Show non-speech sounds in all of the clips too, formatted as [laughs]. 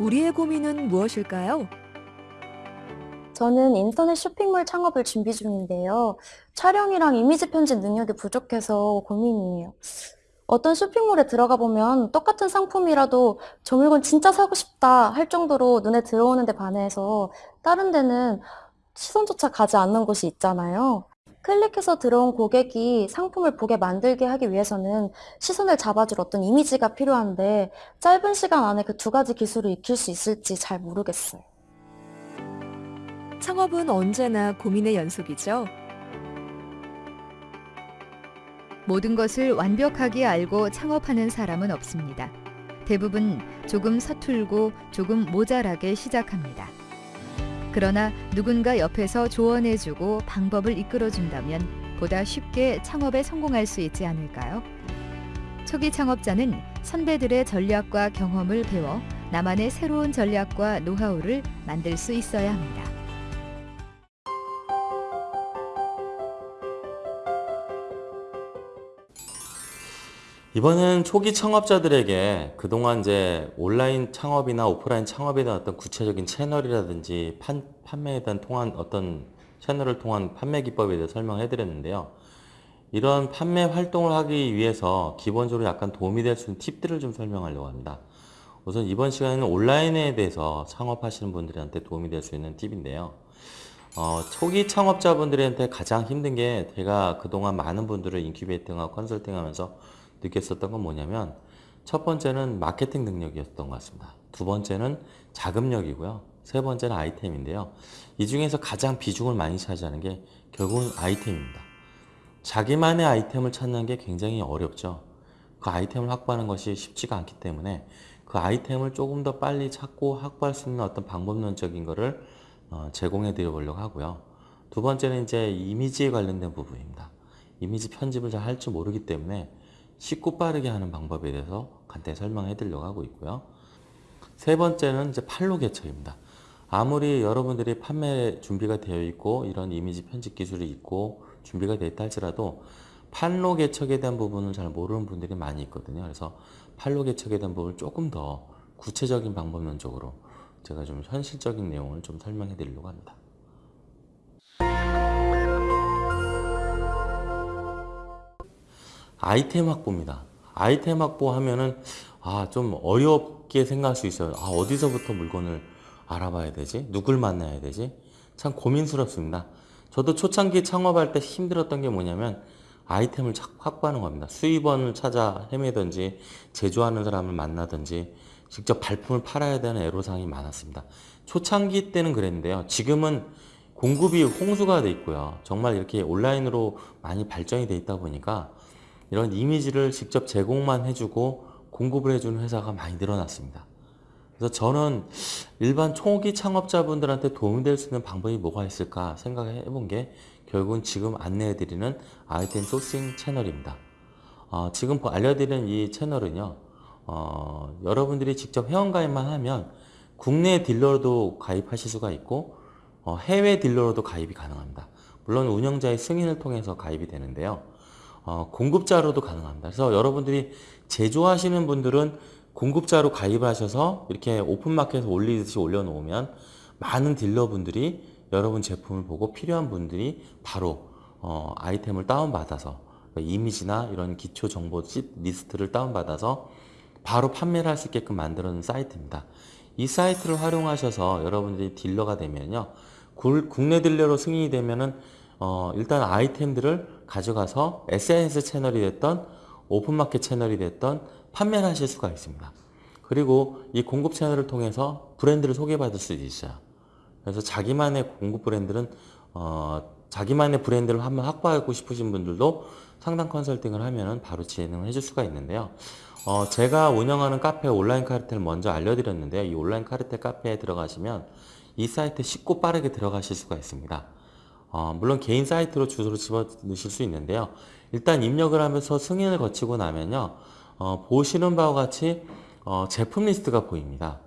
우리의 고민은 무엇일까요? 저는 인터넷 쇼핑몰 창업을 준비 중인데요. 촬영이랑 이미지 편집 능력이 부족해서 고민이에요. 어떤 쇼핑몰에 들어가 보면 똑같은 상품이라도 저 물건 진짜 사고 싶다 할 정도로 눈에 들어오는데 반해서 다른 데는 시선조차 가지 않는 곳이 있잖아요. 클릭해서 들어온 고객이 상품을 보게 만들게 하기 위해서는 시선을 잡아줄 어떤 이미지가 필요한데 짧은 시간 안에 그 두 가지 기술을 익힐 수 있을지 잘 모르겠어요. 창업은 언제나 고민의 연속이죠. 모든 것을 완벽하게 알고 창업하는 사람은 없습니다. 대부분 조금 서툴고 조금 모자라게 시작합니다. 그러나 누군가 옆에서 조언해주고 방법을 이끌어준다면 보다 쉽게 창업에 성공할 수 있지 않을까요? 초기 창업자는 선배들의 전략과 경험을 배워 나만의 새로운 전략과 노하우를 만들 수 있어야 합니다. 이번엔 초기 창업자들에게 그동안 이제 온라인 창업이나 오프라인 창업에 대한 어떤 구체적인 채널이라든지 판, 판매에 대한 통한 어떤 채널을 통한 판매 기법에 대해 설명해 드렸는데요. 이런 판매 활동을 하기 위해서 기본적으로 약간 도움이 될 수 있는 팁들을 좀 설명하려고 합니다. 우선 이번 시간에는 온라인에 대해서 창업하시는 분들한테 도움이 될 수 있는 팁인데요. 어, 초기 창업자분들한테 가장 힘든 게 제가 그동안 많은 분들을 인큐베이팅하고 컨설팅 하면서 느꼈었던 건 뭐냐면 첫 번째는 마케팅 능력이었던 것 같습니다. 두 번째는 자금력이고요. 세 번째는 아이템인데요. 이 중에서 가장 비중을 많이 차지하는 게 결국은 아이템입니다. 자기만의 아이템을 찾는 게 굉장히 어렵죠. 그 아이템을 확보하는 것이 쉽지가 않기 때문에 그 아이템을 조금 더 빨리 찾고 확보할 수 있는 어떤 방법론적인 거를 어, 제공해 드려 보려고 하고요. 두 번째는 이제 이미지에 관련된 부분입니다. 이미지 편집을 잘 할 줄 모르기 때문에 쉽고 빠르게 하는 방법에 대해서 간단히 설명해 드리려고 하고 있고요. 세 번째는 이제 판로 개척입니다. 아무리 여러분들이 판매 준비가 되어 있고 이런 이미지 편집 기술이 있고 준비가 되어 있다 할지라도 판로 개척에 대한 부분을 잘 모르는 분들이 많이 있거든요. 그래서 판로 개척에 대한 부분을 조금 더 구체적인 방법론적으로 제가 좀 현실적인 내용을 좀 설명해 드리려고 합니다. 아이템 확보입니다. 아이템 확보하면은 아, 좀 어렵게 생각할 수 있어요. 아, 어디서부터 물건을 알아봐야 되지? 누굴 만나야 되지? 참 고민스럽습니다. 저도 초창기 창업할 때 힘들었던 게 뭐냐면 아이템을 확보하는 겁니다. 수입원을 찾아 헤매든지 제조하는 사람을 만나든지 직접 발품을 팔아야 되는 애로사항이 많았습니다. 초창기 때는 그랬는데요. 지금은 공급이 홍수가 돼 있고요. 정말 이렇게 온라인으로 많이 발전이 돼 있다 보니까 이런 이미지를 직접 제공만 해주고 공급을 해주는 회사가 많이 늘어났습니다. 그래서 저는 일반 초기 창업자분들한테 도움이 될수 있는 방법이 뭐가 있을까 생각해 본 게 결국은 지금 안내해 드리는 아이템 소싱 채널입니다. 어, 지금 알려드리는 이 채널은요, 어, 여러분들이 직접 회원가입만 하면 국내 딜러로도 가입하실 수가 있고 어, 해외 딜러로도 가입이 가능합니다. 물론 운영자의 승인을 통해서 가입이 되는데요. 어, 공급자로도 가능합니다. 그래서 여러분들이 제조하시는 분들은 공급자로 가입을 하셔서 이렇게 오픈마켓에 올리듯이 올려놓으면 많은 딜러분들이 여러분 제품을 보고 필요한 분들이 바로 어, 아이템을 다운받아서 그러니까 이미지나 이런 기초 정보 리스트를 다운받아서 바로 판매를 할 수 있게끔 만들어 놓은 사이트입니다. 이 사이트를 활용하셔서 여러분들이 딜러가 되면요. 국내 딜러로 승인이 되면은 어, 일단 아이템들을 가져가서 SNS 채널이 됐던 오픈마켓 채널이 됐던 판매를 하실 수가 있습니다. 그리고 이 공급 채널을 통해서 브랜드를 소개받을 수 있어요. 그래서 자기만의 공급 브랜드는 어, 자기만의 브랜드를 한번 확보하고 싶으신 분들도 상담 컨설팅을 하면 바로 진행을 해줄 수가 있는데요. 어, 제가 운영하는 카페 온라인 카르텔을 먼저 알려드렸는데요. 이 온라인 카르텔 카페에 들어가시면 이 사이트에 쉽고 빠르게 들어가실 수가 있습니다. 어, 물론 개인 사이트로 주소를 집어 넣으실 수 있는데요. 일단 입력을 하면서 승인을 거치고 나면요. 어, 보시는 바와 같이 어, 제품 리스트가 보입니다.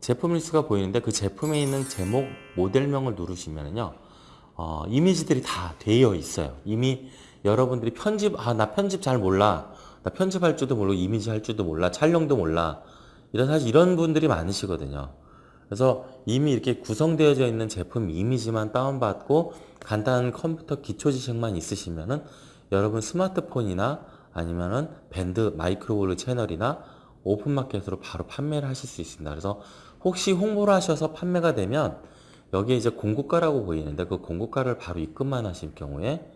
제품 리스트가 보이는데 그 제품에 있는 제목, 모델명을 누르시면요. 어, 이미지들이 다 되어 있어요. 이미 여러분들이 편집, 아, 나 편집 잘 몰라. 나 편집할 줄도 모르고 이미지 할 줄도 몰라. 촬영도 몰라. 이런 사실 이런 분들이 많으시거든요. 그래서 이미 이렇게 구성되어져 있는 제품 이미지만 다운받고 간단한 컴퓨터 기초 지식만 있으시면은 여러분 스마트폰이나 아니면은 밴드 마이크로볼로 채널이나 오픈마켓으로 바로 판매를 하실 수 있습니다. 그래서 혹시 홍보를 하셔서 판매가 되면 여기에 이제 공고가라고 보이는데 그 공고가를 바로 입금만 하실 경우에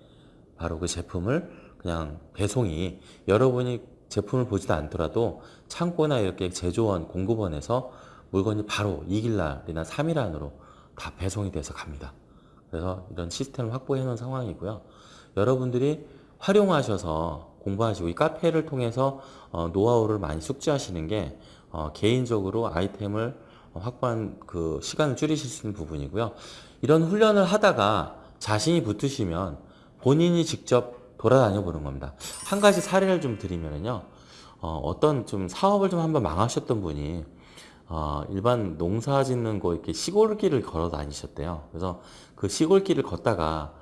바로 그 제품을 그냥 배송이 여러분이 제품을 보지도 않더라도 창고나 이렇게 제조원, 공급원에서 물건이 바로 2일 날이나 3일 안으로 다 배송이 돼서 갑니다. 그래서 이런 시스템을 확보해 놓은 상황이고요. 여러분들이 활용하셔서 공부하시고 이 카페를 통해서 어, 노하우를 많이 숙지하시는 게 어, 개인적으로 아이템을 확보한 그 시간을 줄이실 수 있는 부분이고요. 이런 훈련을 하다가 자신이 붙으시면 본인이 직접 돌아다녀 보는 겁니다. 한 가지 사례를 좀 드리면요. 어, 어떤 좀 사업을 좀 한번 망하셨던 분이 어, 일반 농사 짓는 거 이렇게 시골길을 걸어 다니셨대요. 그래서 그 시골길을 걷다가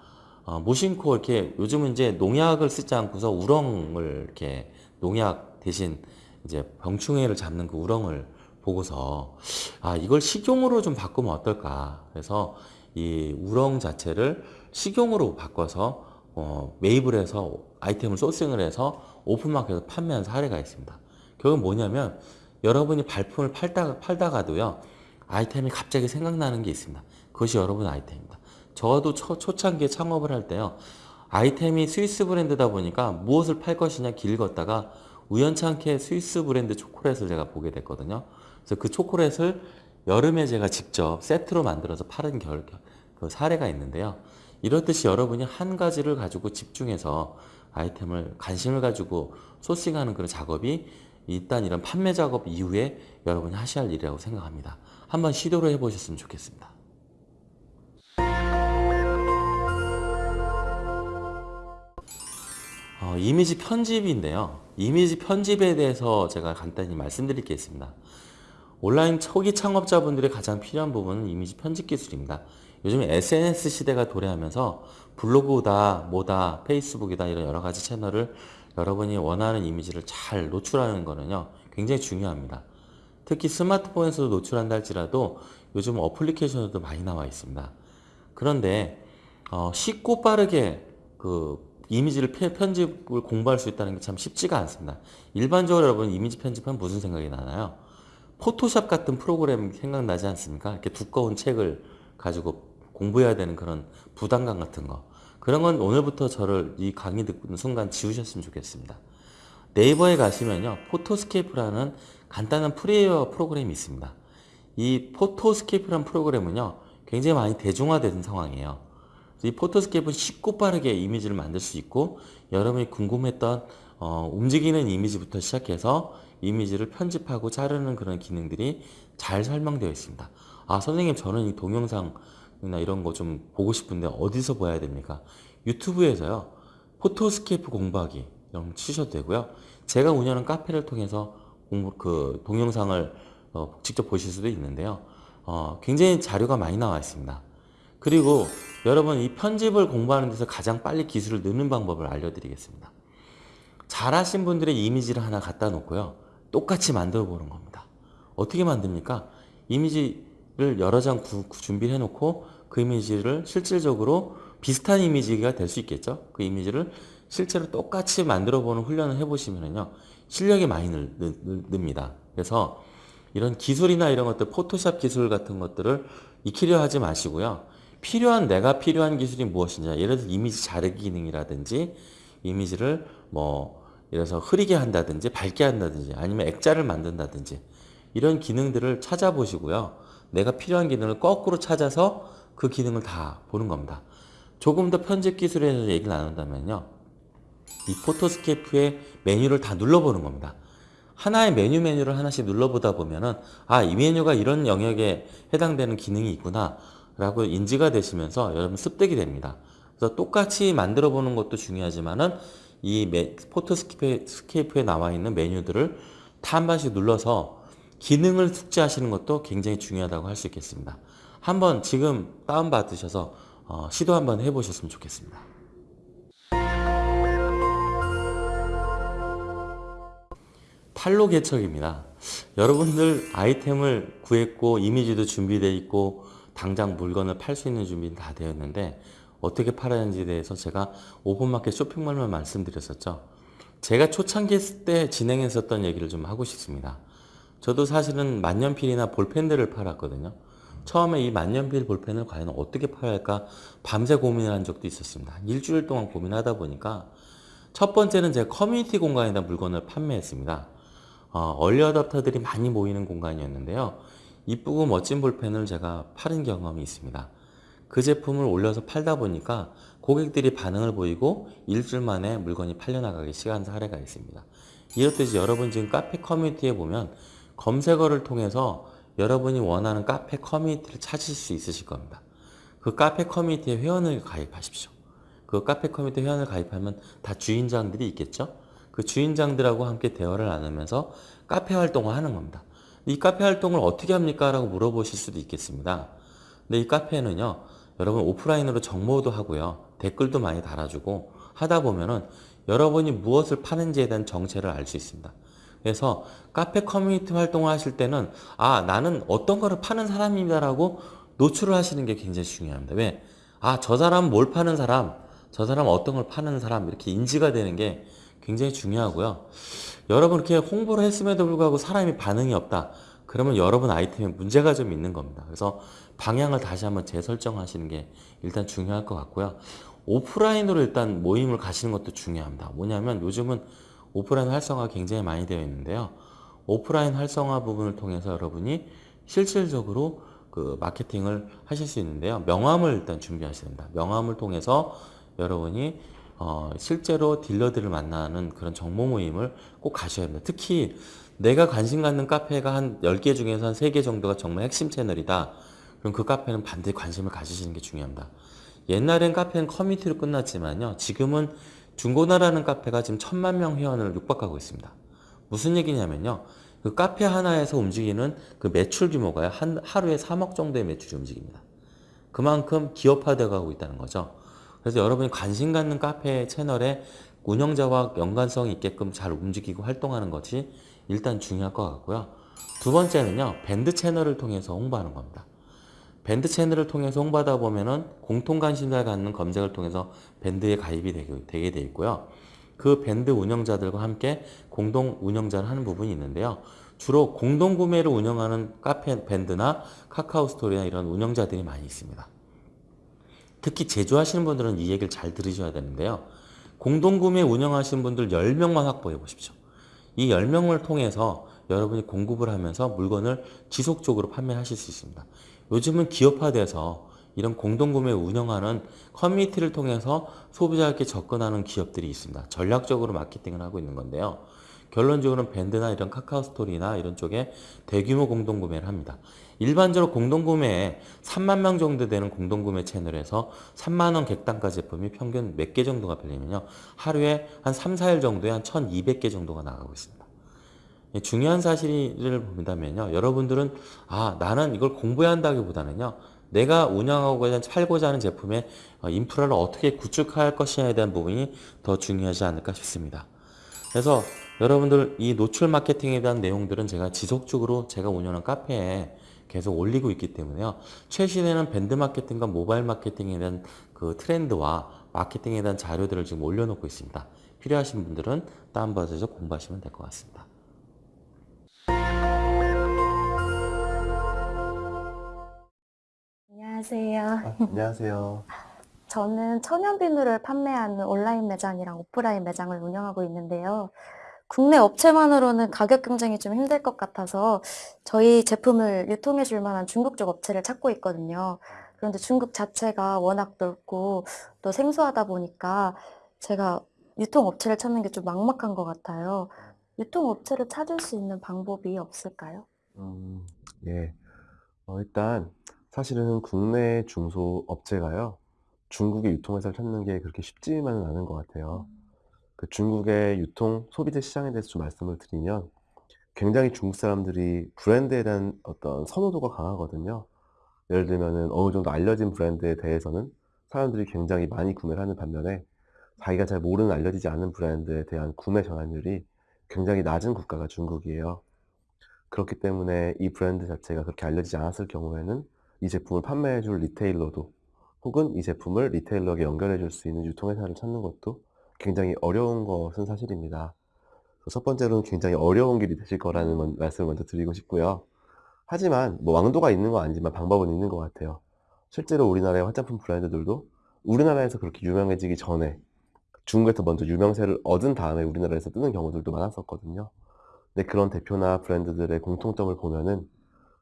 어, 무심코 이렇게 요즘은 이제 농약을 쓰지 않고서 우렁을 이렇게 농약 대신 이제 병충해를 잡는 그 우렁을 보고서 아 이걸 식용으로 좀 바꾸면 어떨까 그래서 이 우렁 자체를 식용으로 바꿔서 어, 매입을 해서 아이템을 소싱을 해서 오픈마켓에서 판매한 사례가 있습니다. 결국 뭐냐면 여러분이 발품을 팔다가, 팔다가도요 아이템이 갑자기 생각나는 게 있습니다. 그것이 여러분 아이템입니다. 저도 초, 초창기에 창업을 할 때요 아이템이 스위스 브랜드다 보니까 무엇을 팔 것이냐 길 걷다가 우연찮게 스위스 브랜드 초콜릿을 제가 보게 됐거든요. 그래서 그 초콜릿을 여름에 제가 직접 세트로 만들어서 파는 결, 그 사례가 있는데요. 이렇듯이 여러분이 한 가지를 가지고 집중해서 아이템을 관심을 가지고 소싱하는 그런 작업이 일단 이런 판매 작업 이후에 여러분이 하셔야 할 일이라고 생각합니다. 한번 시도를 해보셨으면 좋겠습니다. 어, 이미지 편집인데요. 이미지 편집에 대해서 제가 간단히 말씀드릴 게 있습니다. 온라인 초기 창업자분들이 가장 필요한 부분은 이미지 편집 기술입니다. 요즘 SNS 시대가 도래하면서 블로그다, 뭐다, 페이스북이다 이런 여러 가지 채널을 여러분이 원하는 이미지를 잘 노출하는 거는요 굉장히 중요합니다. 특히 스마트폰에서도 노출한다 할지라도 요즘 어플리케이션에도 많이 나와 있습니다. 그런데 어, 쉽고 빠르게 그 이미지를 편- 편집을 공부할 수 있다는 게 참 쉽지가 않습니다. 일반적으로 여러분 이미지 편집하면 무슨 생각이 나나요? 포토샵 같은 프로그램 생각나지 않습니까? 이렇게 두꺼운 책을 가지고 공부해야 되는 그런 부담감 같은 거. 그런 건 오늘부터 저를 이 강의 듣는 순간 지우셨으면 좋겠습니다. 네이버에 가시면요. 포토스케이프라는 간단한 프리웨어 프로그램이 있습니다. 이 포토스케이프라는 프로그램은요. 굉장히 많이 대중화된 상황이에요. 이 포토스케이프는 쉽고 빠르게 이미지를 만들 수 있고 여러분이 궁금했던 어, 움직이는 이미지부터 시작해서 이미지를 편집하고 자르는 그런 기능들이 잘 설명되어 있습니다. 아 선생님 저는 이 동영상 이나 이런 거 좀 보고 싶은데 어디서 봐야 됩니까? 유튜브에서요. 포토스케이프 공부하기 이런 치셔도 되고요. 제가 운영하는 카페를 통해서 공부, 그 동영상을 어, 직접 보실 수도 있는데요. 어, 굉장히 자료가 많이 나와 있습니다. 그리고 여러분 이 편집을 공부하는 데서 가장 빨리 기술을 넣는 방법을 알려드리겠습니다. 잘하신 분들의 이미지를 하나 갖다 놓고요. 똑같이 만들어 보는 겁니다. 어떻게 만듭니까? 이미지 를 여러 장 구- 구- 준비해 놓고 그 이미지를 실질적으로 비슷한 이미지가 될 수 있겠죠. 그 이미지를 실제로 똑같이 만들어 보는 훈련을 해 보시면요. 실력이 많이 늘, 늘, 늘- 늡니다. 그래서 이런 기술이나 이런 것들, 포토샵 기술 같은 것들을 익히려 하지 마시고요. 필요한, 내가 필요한 기술이 무엇이냐. 예를 들어 이미지 자르기 기능이라든지 이미지를 뭐, 들어서 흐리게 한다든지 밝게 한다든지 아니면 액자를 만든다든지 이런 기능들을 찾아보시고요. 내가 필요한 기능을 거꾸로 찾아서 그 기능을 다 보는 겁니다. 조금 더 편집 기술에 대해서 얘기를 나눈다면요. 이 포토스케이프의 메뉴를 다 눌러보는 겁니다. 하나의 메뉴 메뉴를 하나씩 눌러보다 보면은 아, 이 메뉴가 이런 영역에 해당되는 기능이 있구나 라고 인지가 되시면서 여러분 습득이 됩니다. 그래서 똑같이 만들어 보는 것도 중요하지만은 이 메- 포토스케이프에 나와 있는 메뉴들을 다 한 번씩 눌러서 기능을 숙지하시는 것도 굉장히 중요하다고 할 수 있겠습니다. 한번 지금 다운받으셔서 어, 시도 한번 해보셨으면 좋겠습니다. 탈로 개척입니다. 여러분들 아이템을 구했고 이미지도 준비되어 있고 당장 물건을 팔 수 있는 준비는 다 되었는데 어떻게 팔아야 하는지에 대해서 제가 오픈마켓 쇼핑몰만 말씀드렸었죠. 제가 초창기 때 진행했었던 얘기를 좀 하고 싶습니다. 저도 사실은 만년필이나 볼펜들을 팔았거든요. 처음에 이 만년필 볼펜을 과연 어떻게 팔아야 할까 밤새 고민을 한 적도 있었습니다. 한 일주일 동안 고민하다 보니까 첫 번째는 제가 커뮤니티 공간에다 물건을 판매했습니다. 어, 얼리 어답터들이 많이 모이는 공간이었는데요. 이쁘고 멋진 볼펜을 제가 팔은 경험이 있습니다. 그 제품을 올려서 팔다 보니까 고객들이 반응을 보이고 일주일 만에 물건이 팔려나가기 시작한 사례가 있습니다. 이렇듯이 여러분 지금 카페 커뮤니티에 보면 검색어를 통해서 여러분이 원하는 카페 커뮤니티를 찾으실 수 있으실 겁니다. 그 카페 커뮤니티에 회원을 가입하십시오. 그 카페 커뮤니티 회원을 가입하면 다 주인장들이 있겠죠? 그 주인장들하고 함께 대화를 나누면서 카페 활동을 하는 겁니다. 이 카페 활동을 어떻게 합니까? 라고 물어보실 수도 있겠습니다. 근데 이 카페는요, 여러분 오프라인으로 정모도 하고요, 댓글도 많이 달아주고 하다 보면은 여러분이 무엇을 파는지에 대한 정체를 알 수 있습니다. 그래서 카페 커뮤니티 활동을 하실 때는 아 나는 어떤 거를 파는 사람입니다라고 노출을 하시는 게 굉장히 중요합니다. 왜? 아 저 사람 뭘 파는 사람, 저 사람 어떤 걸 파는 사람 이렇게 인지가 되는 게 굉장히 중요하고요. 여러분 이렇게 홍보를 했음에도 불구하고 사람이 반응이 없다. 그러면 여러분 아이템에 문제가 좀 있는 겁니다. 그래서 방향을 다시 한번 재설정하시는 게 일단 중요할 것 같고요. 오프라인으로 일단 모임을 가시는 것도 중요합니다. 뭐냐면 요즘은 오프라인 활성화가 굉장히 많이 되어 있는데요. 오프라인 활성화 부분을 통해서 여러분이 실질적으로 그 마케팅을 하실 수 있는데요. 명함을 일단 준비하셔야 됩니다. 명함을 통해서 여러분이 어, 실제로 딜러들을 만나는 그런 정보 모임을 꼭 가셔야 합니다. 특히 내가 관심 갖는 카페가 한 10개 중에서 한 3개 정도가 정말 핵심 채널이다. 그럼 그 카페는 반드시 관심을 가지시는 게 중요합니다. 옛날엔 카페는 커뮤니티로 끝났지만요. 지금은 중고나라는 카페가 지금 천만 명 회원을 육박하고 있습니다. 무슨 얘기냐면요. 그 카페 하나에서 움직이는 그 매출 규모가 한 하루에 3억 정도의 매출이 움직입니다. 그만큼 기업화되어 가고 있다는 거죠. 그래서 여러분이 관심 갖는 카페 채널에 운영자와 연관성 있게끔 잘 움직이고 활동하는 것이 일단 중요할 것 같고요. 두 번째는요. 밴드 채널을 통해서 홍보하는 겁니다. 밴드 채널을 통해서 홍보하다 보면은 공통 관심사를 갖는 검색을 통해서 밴드에 가입이 되게, 돼 있고요. 그 밴드 운영자들과 함께 공동 운영자를 하는 부분이 있는데요. 주로 공동 구매를 운영하는 카페 밴드나 카카오 스토리나 이런 운영자들이 많이 있습니다. 특히 제조하시는 분들은 이 얘기를 잘 들으셔야 되는데요. 공동 구매 운영하시는 분들 10명만 확보해 보십시오. 이 10명을 통해서 여러분이 공급을 하면서 물건을 지속적으로 판매하실 수 있습니다. 요즘은 기업화돼서 이런 공동구매 운영하는 커뮤니티를 통해서 소비자에게 접근하는 기업들이 있습니다. 전략적으로 마케팅을 하고 있는 건데요. 결론적으로는 밴드나 이런 카카오 스토리나 이런 쪽에 대규모 공동구매를 합니다. 일반적으로 공동구매에 3만 명 정도 되는 공동구매 채널에서 3만 원 객단가 제품이 평균 몇 개 정도가 팔리면요. 하루에 한 3, 4일 정도에 한 1,200개 정도가 나가고 있습니다. 예, 중요한 사실을 본다면요. 여러분들은 아 나는 이걸 공부해야 한다기보다는요. 내가 운영하고 팔고자 하는 제품의 어, 인프라를 어떻게 구축할 것이냐에 대한 부분이 더 중요하지 않을까 싶습니다. 그래서 여러분들 이 노출 마케팅에 대한 내용들은 제가 지속적으로 제가 운영하는 카페에 계속 올리고 있기 때문에요. 최신에는 밴드 마케팅과 모바일 마케팅에 대한 그 트렌드와 마케팅에 대한 자료들을 지금 올려놓고 있습니다. 필요하신 분들은 다운받아서 공부하시면 될 것 같습니다. 안녕하세요. 아, 안녕하세요. 저는 천연 비누를 판매하는 온라인 매장이랑 오프라인 매장을 운영하고 있는데요. 국내 업체만으로는 가격 경쟁이 좀 힘들 것 같아서 저희 제품을 유통해 줄 만한 중국 쪽 업체를 찾고 있거든요. 그런데 중국 자체가 워낙 넓고 또 생소하다 보니까 제가 유통 업체를 찾는 게 좀 막막한 것 같아요. 유통 업체를 찾을 수 있는 방법이 없을까요? 음, 예. 어, 일단 사실은 국내 중소업체가요. 중국의 유통회사를 찾는 게 그렇게 쉽지만은 않은 것 같아요. 그 중국의 유통 소비재 시장에 대해서 좀 말씀을 드리면 굉장히 중국 사람들이 브랜드에 대한 어떤 선호도가 강하거든요. 예를 들면은 어느 정도 알려진 브랜드에 대해서는 사람들이 굉장히 많이 구매를 하는 반면에 자기가 잘 모르는 알려지지 않은 브랜드에 대한 구매 전환율이 굉장히 낮은 국가가 중국이에요. 그렇기 때문에 이 브랜드 자체가 그렇게 알려지지 않았을 경우에는 이 제품을 판매해 줄 리테일러도 혹은 이 제품을 리테일러에게 연결해 줄 수 있는 유통회사를 찾는 것도 굉장히 어려운 것은 사실입니다. 첫 번째로는 굉장히 어려운 길이 되실 거라는 먼- 말씀을 먼저 드리고 싶고요. 하지만 뭐 왕도가 있는 건 아니지만 방법은 있는 것 같아요. 실제로 우리나라의 화장품 브랜드들도 우리나라에서 그렇게 유명해지기 전에 중국에서 먼저 유명세를 얻은 다음에 우리나라에서 뜨는 경우들도 많았었거든요. 근데 그런 대표나 브랜드들의 공통점을 보면은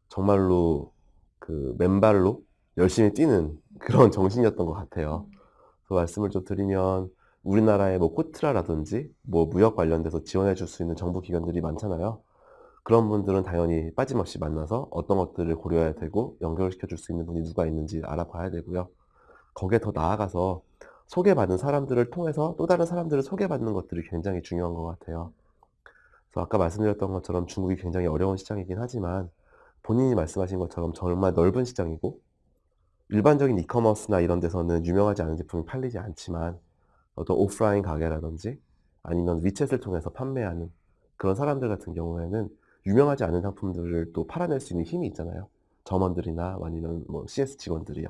정말로 그 맨발로 열심히 뛰는 그런 [laughs] 정신이었던 것 같아요. 그 말씀을 좀 드리면 우리나라의 뭐 코트라라든지 뭐 무역 관련돼서 지원해 줄 수 있는 정부 기관들이 많잖아요. 그런 분들은 당연히 빠짐없이 만나서 어떤 것들을 고려해야 되고 연결시켜 줄 수 있는 분이 누가 있는지 알아봐야 되고요. 거기에 더 나아가서 소개받은 사람들을 통해서 또 다른 사람들을 소개받는 것들이 굉장히 중요한 것 같아요. 그래서 아까 말씀드렸던 것처럼 중국이 굉장히 어려운 시장이긴 하지만 본인이 말씀하신 것처럼 정말 넓은 시장이고 일반적인 이커머스나 이런 데서는 유명하지 않은 제품이 팔리지 않지만 어떤 오프라인 가게라든지 아니면 위챗을 통해서 판매하는 그런 사람들 같은 경우에는 유명하지 않은 상품들을 또 팔아낼 수 있는 힘이 있잖아요. 점원들이나 아니면 뭐 CS 직원들이요.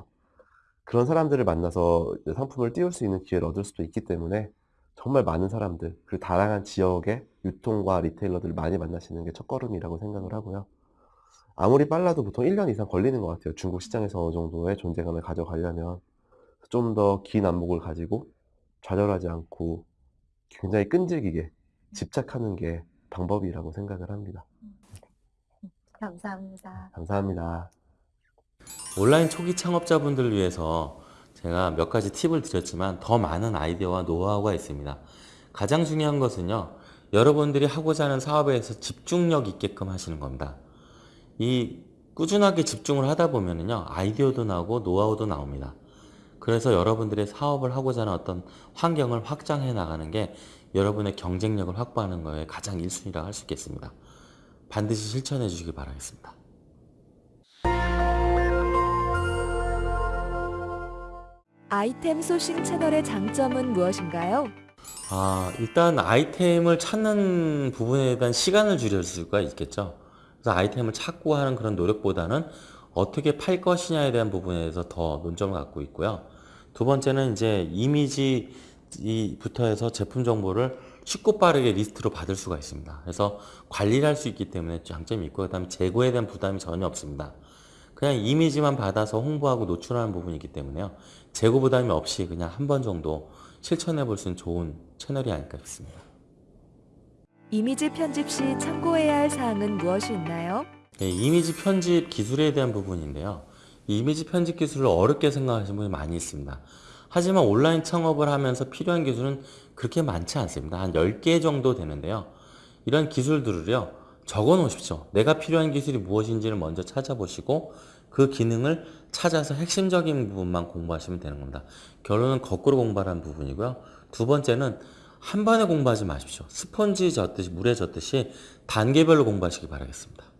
그런 사람들을 만나서 상품을 띄울 수 있는 기회를 얻을 수도 있기 때문에 정말 많은 사람들, 그리고 다양한 지역의 유통과 리테일러들을 많이 만나시는 게 첫걸음이라고 생각을 하고요. 아무리 빨라도 보통 1년 이상 걸리는 것 같아요. 중국 시장에서 어느 정도의 존재감을 가져가려면 좀 더 긴 안목을 가지고 좌절하지 않고 굉장히 끈질기게 집착하는 게 방법이라고 생각을 합니다. 감사합니다. 감사합니다. 온라인 초기 창업자분들을 위해서 제가 몇 가지 팁을 드렸지만 더 많은 아이디어와 노하우가 있습니다. 가장 중요한 것은요, 여러분들이 하고자 하는 사업에 대해서 집중력 있게끔 하시는 겁니다. 이 꾸준하게 집중을 하다 보면은요, 아이디어도 나오고 노하우도 나옵니다. 그래서 여러분들의 사업을 하고자 하는 어떤 환경을 확장해 나가는 게 여러분의 경쟁력을 확보하는 거에 가장 1순위라고 할수 있겠습니다. 반드시 실천해 주시기 바라겠습니다. 아이템 소싱 채널의 장점은 무엇인가요? 아, 일단 아이템을 찾는 부분에 대한 시간을 줄일 수가 있겠죠. 그래서 아이템을 찾고 하는 그런 노력보다는 어떻게 팔 것이냐에 대한 부분에 대해서 더 논점을 갖고 있고요. 두 번째는 이제 이미지부터 해서 제품 정보를 쉽고 빠르게 리스트로 받을 수가 있습니다. 그래서 관리를 할 수 있기 때문에 장점이 있고, 그 다음에 재고에 대한 부담이 전혀 없습니다. 그냥 이미지만 받아서 홍보하고 노출하는 부분이기 때문에요. 재고 부담이 없이 그냥 한 번 정도 실천해 볼 수 있는 좋은 채널이 아닐까 싶습니다. 이미지 편집 시 참고해야 할 사항은 무엇이 있나요? 네, 이미지 편집 기술에 대한 부분인데요. 이 이미지 편집 기술을 어렵게 생각하시는 분이 많이 있습니다. 하지만 온라인 창업을 하면서 필요한 기술은 그렇게 많지 않습니다. 한 10개 정도 되는데요. 이런 기술들을요, 적어 놓으십시오. 내가 필요한 기술이 무엇인지를 먼저 찾아보시고 그 기능을 찾아서 핵심적인 부분만 공부하시면 되는 겁니다. 결론은 거꾸로 공부하라는 부분이고요. 두 번째는 한 번에 공부하지 마십시오. 스펀지 젖듯이, 물에 젖듯이 단계별로 공부하시기 바라겠습니다.